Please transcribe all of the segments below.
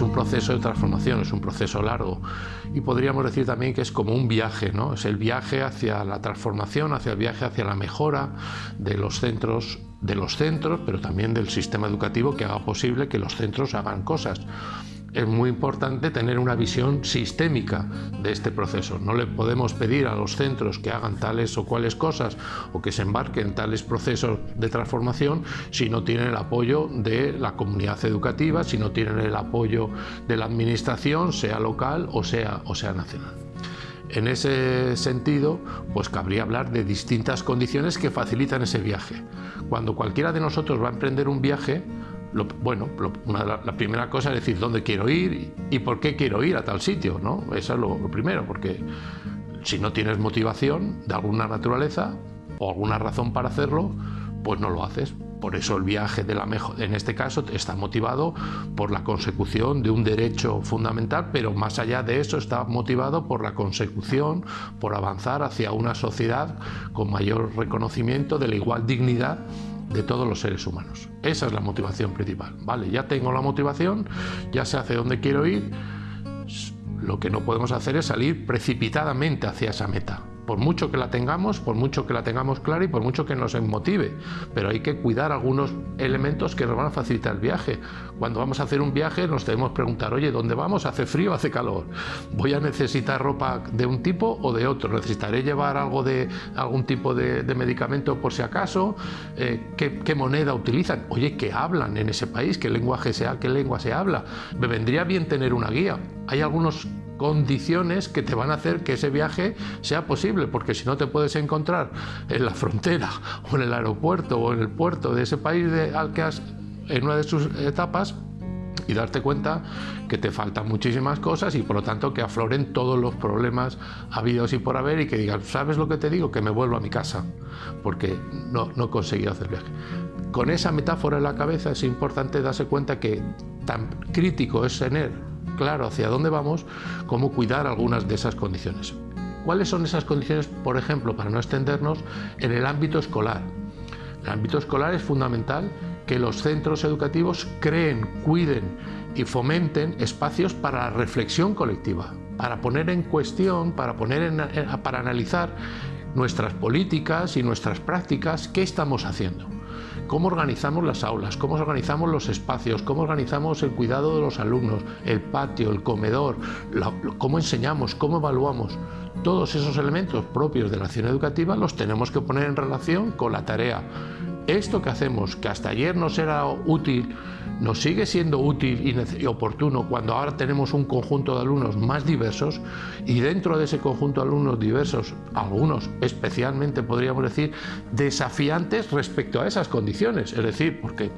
es un proceso de transformación, es un proceso largo y podríamos decir también que es como un viaje, ¿no? es el viaje hacia la transformación, hacia el viaje hacia la mejora de los centros, de los centros, pero también del sistema educativo que haga posible que los centros hagan cosas es muy importante tener una visión sistémica de este proceso. No le podemos pedir a los centros que hagan tales o cuales cosas o que se embarquen en tales procesos de transformación si no tienen el apoyo de la comunidad educativa, si no tienen el apoyo de la administración, sea local o sea, o sea nacional. En ese sentido, pues cabría hablar de distintas condiciones que facilitan ese viaje. Cuando cualquiera de nosotros va a emprender un viaje, bueno, la, primera cosa es decir dónde quiero ir y, por qué quiero ir a tal sitio, ¿no? Eso es lo, primero, porque si no tienes motivación de alguna naturaleza o alguna razón para hacerlo, pues no lo haces. Por eso el viaje de la en este caso está motivado por la consecución de un derecho fundamental, pero más allá de eso está motivado por la consecución, por avanzar hacia una sociedad con mayor reconocimiento de la igual dignidad de todos los seres humanos. Esa es la motivación principal. Vale, ya tengo la motivación, ya sé hacia dónde quiero ir. Lo que no podemos hacer es salir precipitadamente hacia esa meta por mucho que la tengamos, por mucho que la tengamos clara y por mucho que nos motive. Pero hay que cuidar algunos elementos que nos van a facilitar el viaje. Cuando vamos a hacer un viaje nos debemos preguntar, oye, ¿dónde vamos? ¿Hace frío hace calor? ¿Voy a necesitar ropa de un tipo o de otro? ¿Necesitaré llevar algo de algún tipo de, medicamento por si acaso? Eh, ¿qué, moneda utilizan? Oye, ¿qué hablan en ese país? ¿Qué lenguaje sea? ¿Qué lengua se habla? Me vendría bien tener una guía. Hay algunos condiciones que te van a hacer que ese viaje sea posible, porque si no te puedes encontrar en la frontera o en el aeropuerto o en el puerto de ese país de, al que has en una de sus etapas y darte cuenta que te faltan muchísimas cosas y por lo tanto que afloren todos los problemas habidos y por haber y que digas, ¿sabes lo que te digo? Que me vuelvo a mi casa porque no, no he conseguido hacer viaje. Con esa metáfora en la cabeza es importante darse cuenta que tan crítico es tener claro hacia dónde vamos, cómo cuidar algunas de esas condiciones. ¿Cuáles son esas condiciones, por ejemplo, para no extendernos, en el ámbito escolar? En el ámbito escolar es fundamental que los centros educativos creen, cuiden y fomenten espacios para la reflexión colectiva, para poner en cuestión, para, poner en, para analizar nuestras políticas y nuestras prácticas, qué estamos haciendo cómo organizamos las aulas, cómo organizamos los espacios, cómo organizamos el cuidado de los alumnos, el patio, el comedor, cómo enseñamos, cómo evaluamos. Todos esos elementos propios de la acción educativa los tenemos que poner en relación con la tarea. Esto que hacemos, que hasta ayer nos era útil, nos sigue siendo útil y oportuno cuando ahora tenemos un conjunto de alumnos más diversos y dentro de ese conjunto de alumnos diversos, algunos especialmente podríamos decir desafiantes respecto a esas condiciones, es decir, porque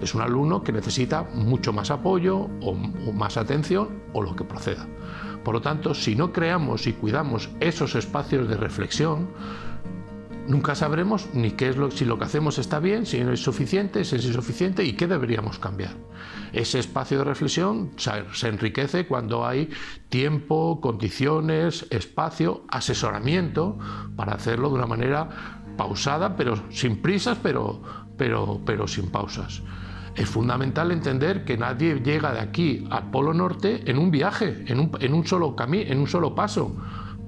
es un alumno que necesita mucho más apoyo o, más atención o lo que proceda. Por lo tanto, si no creamos y cuidamos esos espacios de reflexión, nunca sabremos ni qué es lo, si lo que hacemos está bien, si no es suficiente, si es insuficiente y qué deberíamos cambiar. Ese espacio de reflexión se enriquece cuando hay tiempo, condiciones, espacio, asesoramiento para hacerlo de una manera pausada, pero sin prisas, pero, pero, pero sin pausas. Es fundamental entender que nadie llega de aquí al Polo Norte en un viaje, en un, en un solo camino, en un solo paso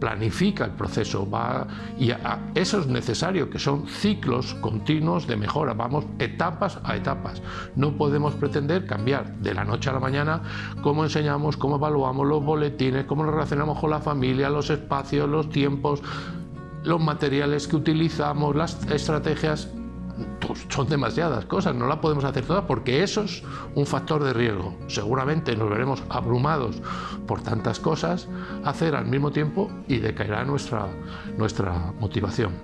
planifica el proceso, va, y eso es necesario, que son ciclos continuos de mejora, vamos etapas a etapas. No podemos pretender cambiar de la noche a la mañana cómo enseñamos, cómo evaluamos los boletines, cómo nos relacionamos con la familia, los espacios, los tiempos, los materiales que utilizamos, las estrategias, son demasiadas cosas, no la podemos hacer todas porque eso es un factor de riesgo. Seguramente nos veremos abrumados por tantas cosas hacer al mismo tiempo y decaerá nuestra, nuestra motivación.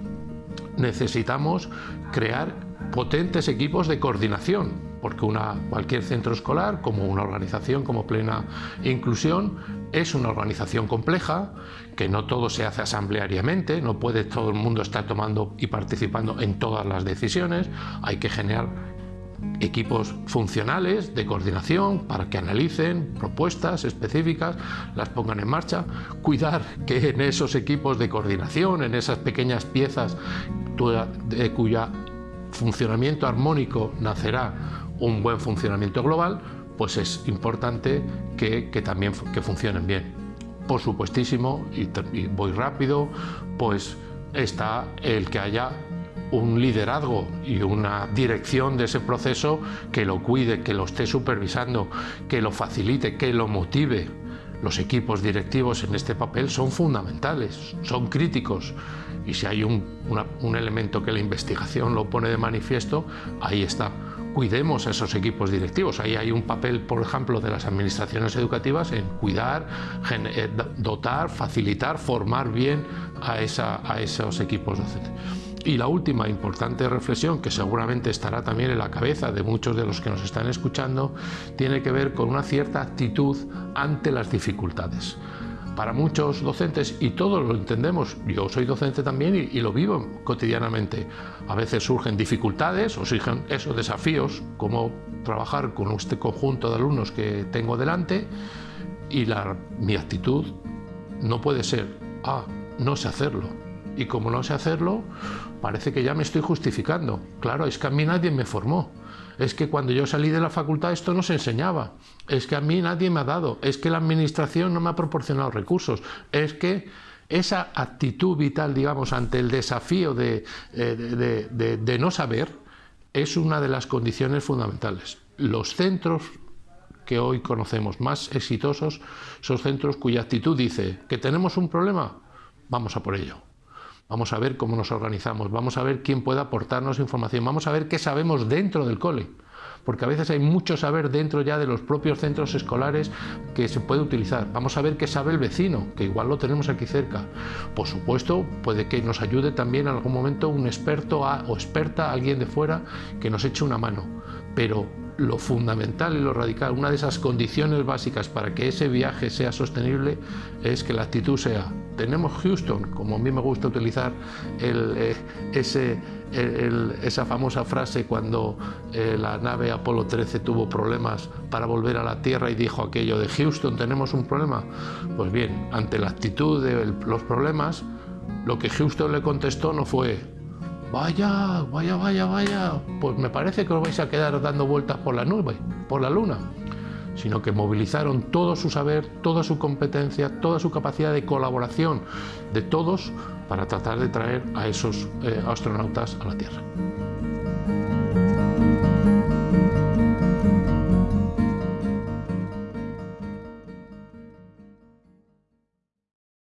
Necesitamos crear potentes equipos de coordinación porque una, cualquier centro escolar, como una organización como Plena Inclusión, es una organización compleja, que no todo se hace asambleariamente, no puede todo el mundo estar tomando y participando en todas las decisiones, hay que generar equipos funcionales de coordinación para que analicen propuestas específicas, las pongan en marcha, cuidar que en esos equipos de coordinación, en esas pequeñas piezas de cuya funcionamiento armónico nacerá un buen funcionamiento global, pues es importante que, también que funcionen bien. Por supuestísimo, y voy rápido, pues está el que haya un liderazgo y una dirección de ese proceso que lo cuide, que lo esté supervisando, que lo facilite, que lo motive. Los equipos directivos en este papel son fundamentales, son críticos y si hay un, elemento que la investigación lo pone de manifiesto, ahí está cuidemos a esos equipos directivos. Ahí hay un papel, por ejemplo, de las administraciones educativas en cuidar, eh, dotar, facilitar, formar bien a, a esos equipos docentes. Y la última importante reflexión, que seguramente estará también en la cabeza de muchos de los que nos están escuchando, tiene que ver con una cierta actitud ante las dificultades. Para muchos docentes, y todos lo entendemos, yo soy docente también y, lo vivo cotidianamente, a veces surgen dificultades o surgen esos desafíos, como trabajar con este conjunto de alumnos que tengo delante, y la, mi actitud no puede ser, ah, no sé hacerlo, y como no sé hacerlo, parece que ya me estoy justificando. Claro, es que a mí nadie me formó. Es que cuando yo salí de la facultad esto no se enseñaba. Es que a mí nadie me ha dado. Es que la administración no me ha proporcionado recursos. Es que esa actitud vital, digamos, ante el desafío de, eh, de no saber, es una de las condiciones fundamentales. Los centros que hoy conocemos más exitosos son centros cuya actitud dice que tenemos un problema, vamos a por ello. Vamos a ver cómo nos organizamos, vamos a ver quién puede aportarnos información, vamos a ver qué sabemos dentro del cole, porque a veces hay mucho saber dentro ya de los propios centros escolares que se puede utilizar. Vamos a ver qué sabe el vecino, que igual lo tenemos aquí cerca. Por supuesto, puede que nos ayude también en algún momento un experto o experta, alguien de fuera, que nos eche una mano. Pero lo fundamental y lo radical, una de esas condiciones básicas para que ese viaje sea sostenible es que la actitud sea, tenemos Houston, como a mí me gusta utilizar eh, esa famosa frase cuando eh, la nave Apolo 13 tuvo problemas para volver a la Tierra y dijo aquello de Houston, tenemos un problema. Pues bien, ante la actitud de los problemas, lo que Houston le contestó no fue vaya, vaya, vaya, vaya, pues me parece que os vais a quedar dando vueltas por la nube, por la luna, sino que movilizaron todo su saber, toda su competencia, toda su capacidad de colaboración de todos para tratar de traer a esos eh, astronautas a la Tierra.